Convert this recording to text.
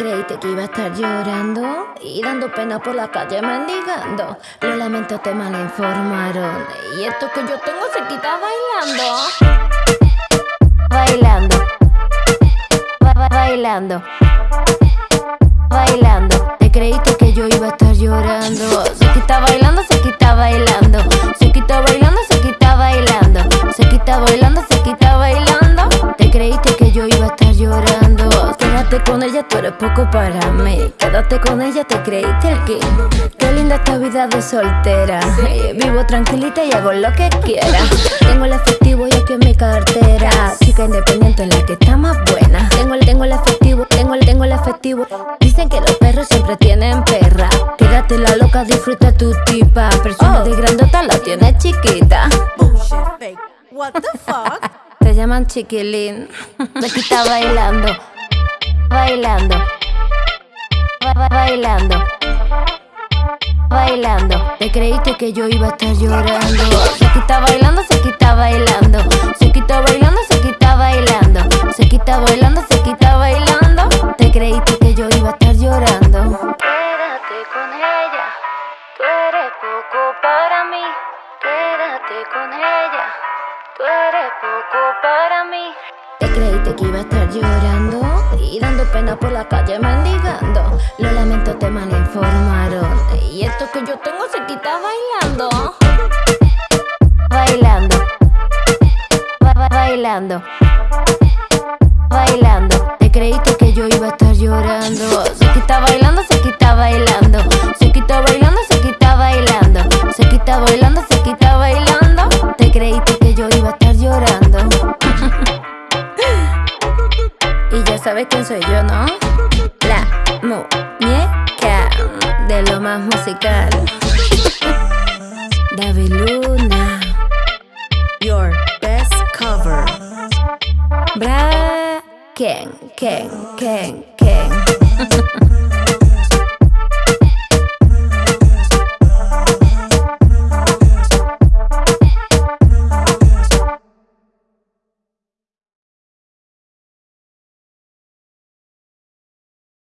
creíste que iba a estar llorando y dando pena por la calle mendigando. Lo lamento, te malinformaron. Y esto que yo tengo se quita bailando. Bailando. bailando. Bailando. Ella, tú eres poco para mí. Quédate con ella, te creíste el king. Qué linda esta vida de soltera. Vivo tranquilita y hago lo que quiera. Tengo el efectivo y aquí en mi cartera. Chica independiente, la que está más buena. Tengo el, tengo el efectivo, tengo el, tengo el efectivo. Dicen que los perros siempre tienen perra. Quédate la loca, disfruta tu tipa. Persona de grandota la tiene chiquita. What the fuck? Te llaman chiquilín. Aquí está bailando bailando, bailando, bailando. Te creíste que yo iba a estar llorando. Se quita bailando, se quita bailando. Se quita bailando, se quita bailando. Se quita bailando, se quita bailando. Te creíste que yo iba a estar llorando. Quédate con ella, tú eres poco para mí. Quédate con ella, tú eres poco para mí. Te creíste que iba a estar llorando pena por la calle mendigando. Lo lamento, te malinformaron. Y esto que yo tengo se quita bailando. Bailando. bailando. Bailando. Sabes quién soy yo, ¿no? La muñeca de lo más musical. David Luna. Your best cover. Bra. Ken, Ken, Ken, Ken.